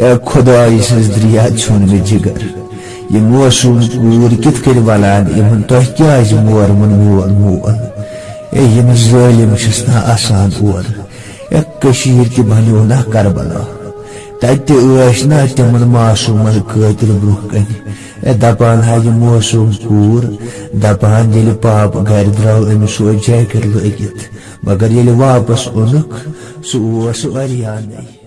اے خدا، اس دریا چھون میں جگر۔ یہ موسوم کور کت کر ولان یمن تہ کیاز مور من مول مول اے یم ظالم چھسنا آسان اور۔ اے کشیر تہ بنیو نہ کربلا تتہ ٲسۍ نا تمن معصومن قٲتل برونٛہہ کنہِ اے دپان ہا یہِ موسوم کوٗر۔ دپان ییٚلہِ پاپ گرِ درٛاو أمِس سُہ جیکٹ لٲگِتھ مگر ییٚلہِ واپس اوٚنُکھ سُہ اوس واریاہ نٔے